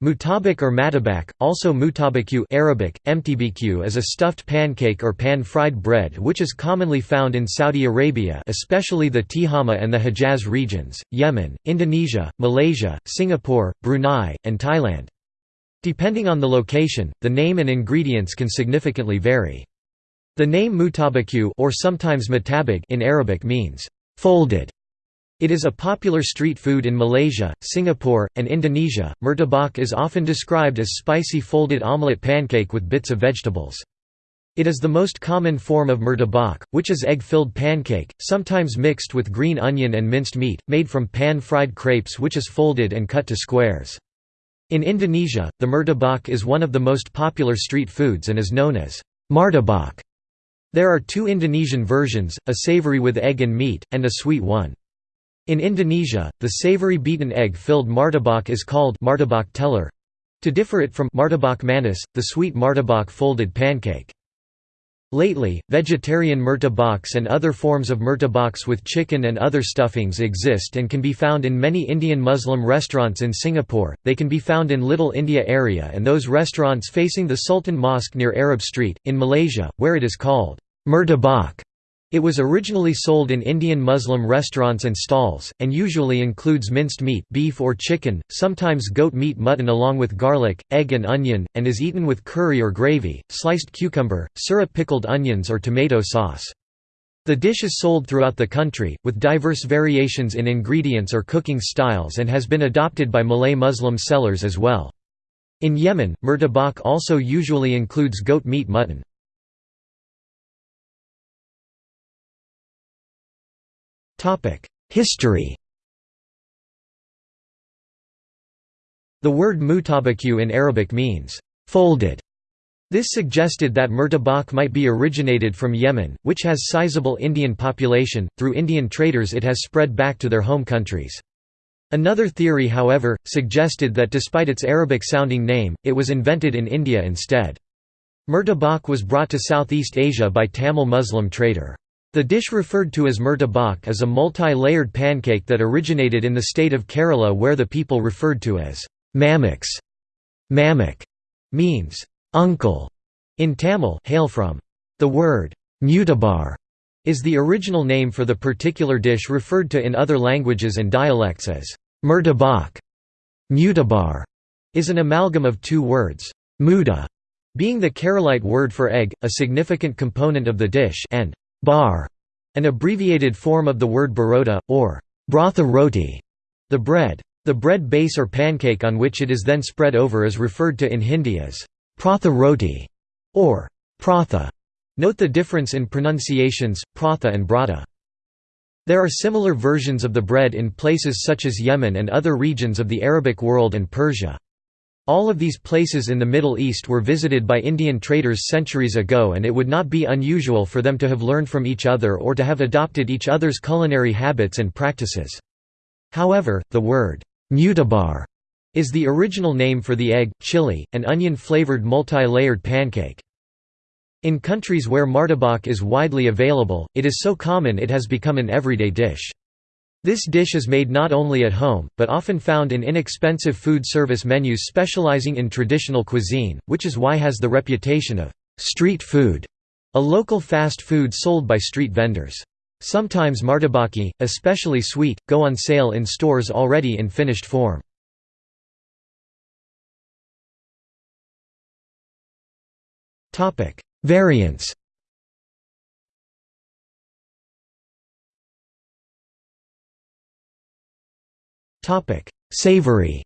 Mutabak or matabak, also mutabaku Arabic, mtbq is a stuffed pancake or pan-fried bread which is commonly found in Saudi Arabia especially the Tihama and the Hejaz regions, Yemen, Indonesia, Malaysia, Singapore, Brunei, and Thailand. Depending on the location, the name and ingredients can significantly vary. The name mutabaku or sometimes matabag in Arabic means folded it is a popular street food in Malaysia, Singapore, and Indonesia. Murtabak is often described as spicy folded omelette pancake with bits of vegetables. It is the most common form of murtabak, which is egg-filled pancake, sometimes mixed with green onion and minced meat, made from pan-fried crepes which is folded and cut to squares. In Indonesia, the murtabak is one of the most popular street foods and is known as martabak. There are two Indonesian versions, a savory with egg and meat, and a sweet one. In Indonesia, the savory beaten egg-filled martabak is called martabak telur to differ it from martabak manis, the sweet martabak folded pancake. Lately, vegetarian murtabaks and other forms of murtabaks with chicken and other stuffings exist and can be found in many Indian Muslim restaurants in Singapore. They can be found in Little India area and those restaurants facing the Sultan Mosque near Arab Street, in Malaysia, where it is called murtabak. It was originally sold in Indian Muslim restaurants and stalls, and usually includes minced meat beef or chicken, sometimes goat meat mutton along with garlic, egg and onion, and is eaten with curry or gravy, sliced cucumber, syrup pickled onions or tomato sauce. The dish is sold throughout the country, with diverse variations in ingredients or cooking styles and has been adopted by Malay Muslim sellers as well. In Yemen, murtabak also usually includes goat meat mutton. History The word mutabaku in Arabic means, folded. This suggested that murtabak might be originated from Yemen, which has sizable Indian population, through Indian traders it has spread back to their home countries. Another theory however, suggested that despite its Arabic-sounding name, it was invented in India instead. Murtabak was brought to Southeast Asia by Tamil Muslim trader. The dish referred to as murtabak is a multi-layered pancake that originated in the state of Kerala where the people referred to as mamaks. Mamak means uncle in Tamil hail from the word mutabar is the original name for the particular dish referred to in other languages and dialects as murtabak. Mutabar is an amalgam of two words, muda being the Keralite word for egg, a significant component of the dish and bar, an abbreviated form of the word barota, or bratha roti, the bread. The bread base or pancake on which it is then spread over is referred to in Hindi as pratha roti or pratha. Note the difference in pronunciations, pratha and brata. There are similar versions of the bread in places such as Yemen and other regions of the Arabic world and Persia. All of these places in the Middle East were visited by Indian traders centuries ago and it would not be unusual for them to have learned from each other or to have adopted each other's culinary habits and practices. However, the word, mutabar, is the original name for the egg, chili, and onion-flavored multi-layered pancake. In countries where martabak is widely available, it is so common it has become an everyday dish. This dish is made not only at home, but often found in inexpensive food service menus specializing in traditional cuisine, which is why has the reputation of street food, a local fast food sold by street vendors. Sometimes martabaki, especially sweet, go on sale in stores already in finished form. Variants Savory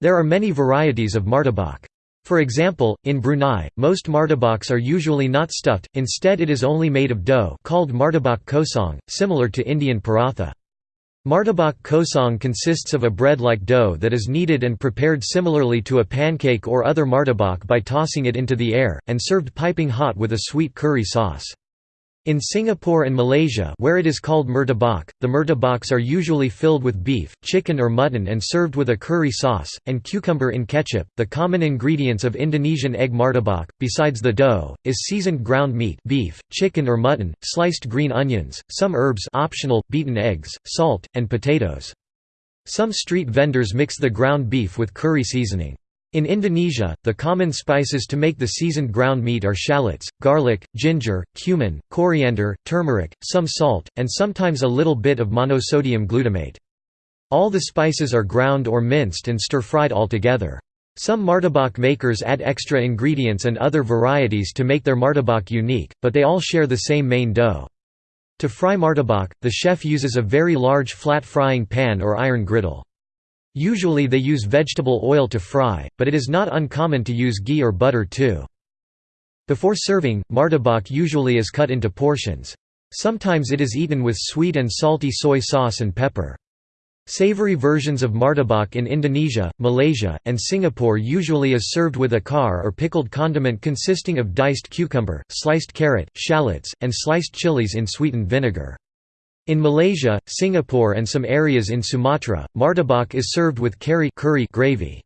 There are many varieties of martabak. For example, in Brunei, most martabaks are usually not stuffed, instead it is only made of dough called martabak kosong, similar to Indian paratha. Martabak kosong consists of a bread-like dough that is kneaded and prepared similarly to a pancake or other martabak by tossing it into the air, and served piping hot with a sweet curry sauce. In Singapore and Malaysia where it is called murtabak, the murtabaks are usually filled with beef, chicken or mutton and served with a curry sauce, and cucumber in ketchup. The common ingredients of Indonesian egg martabak, besides the dough, is seasoned ground meat beef, chicken or mutton, sliced green onions, some herbs optional, beaten eggs, salt, and potatoes. Some street vendors mix the ground beef with curry seasoning. In Indonesia, the common spices to make the seasoned ground meat are shallots, garlic, ginger, cumin, coriander, turmeric, some salt, and sometimes a little bit of monosodium glutamate. All the spices are ground or minced and stir-fried all together. Some martabak makers add extra ingredients and other varieties to make their martabak unique, but they all share the same main dough. To fry martabak, the chef uses a very large flat frying pan or iron griddle. Usually they use vegetable oil to fry, but it is not uncommon to use ghee or butter too. Before serving, martabak usually is cut into portions. Sometimes it is eaten with sweet and salty soy sauce and pepper. Savory versions of martabak in Indonesia, Malaysia, and Singapore usually is served with acar or pickled condiment consisting of diced cucumber, sliced carrot, shallots, and sliced chilies in sweetened vinegar. In Malaysia, Singapore and some areas in Sumatra, martabak is served with kari curry gravy.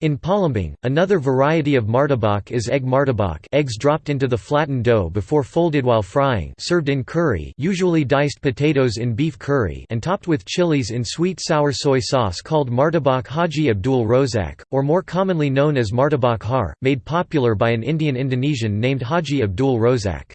In Palembang, another variety of martabak is egg martabak eggs dropped into the flattened dough before folded while frying served in curry usually diced potatoes in beef curry and topped with chilies in sweet sour soy sauce called martabak Haji Abdul Rozak, or more commonly known as martabak har, made popular by an Indian Indonesian named Haji Abdul Rozak.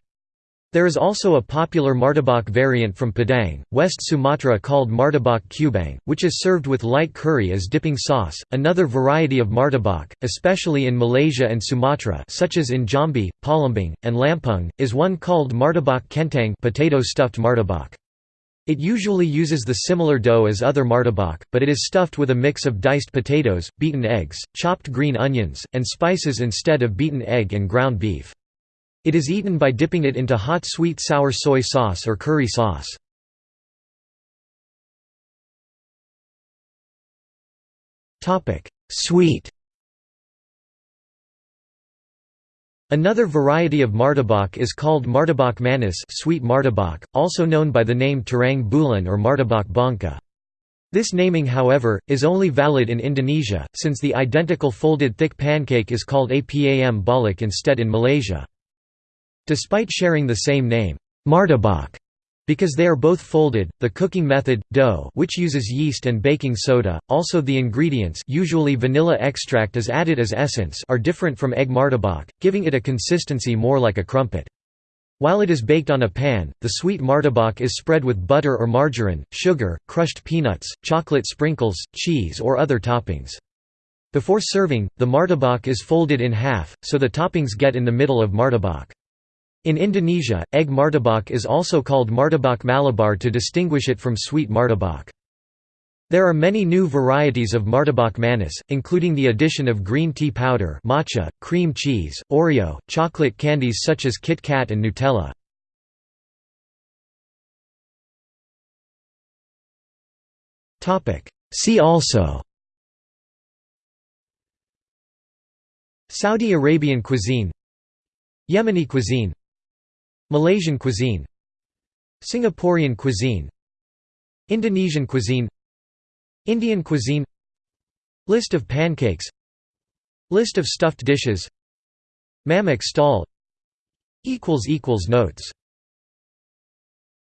There is also a popular martabak variant from Padang, West Sumatra called martabak kubang, which is served with light curry as dipping sauce. Another variety of martabak, especially in Malaysia and Sumatra, such as in Jambi, Palembang, and Lampung, is one called martabak kentang, potato stuffed martabak. It usually uses the similar dough as other martabak, but it is stuffed with a mix of diced potatoes, beaten eggs, chopped green onions, and spices instead of beaten egg and ground beef. It is eaten by dipping it into hot sweet sour soy sauce or curry sauce. Sweet Another variety of martabak is called martabak manis sweet martabak, also known by the name terang bulan or martabak bangka. This naming however, is only valid in Indonesia, since the identical folded thick pancake is called apam balik instead in Malaysia. Despite sharing the same name, martabak, because they are both folded, the cooking method, dough which uses yeast and baking soda, also the ingredients usually vanilla extract is added as essence are different from egg martabak, giving it a consistency more like a crumpet. While it is baked on a pan, the sweet martabak is spread with butter or margarine, sugar, crushed peanuts, chocolate sprinkles, cheese or other toppings. Before serving, the martabak is folded in half, so the toppings get in the middle of martabak. In Indonesia, egg martabak is also called martabak malabar to distinguish it from sweet martabak. There are many new varieties of martabak manis, including the addition of green tea powder matcha, cream cheese, Oreo, chocolate candies such as Kit Kat and Nutella. See also Saudi Arabian cuisine Yemeni cuisine Malaysian cuisine Singaporean cuisine Indonesian cuisine Indian cuisine List of pancakes List of stuffed dishes Mamak stall Notes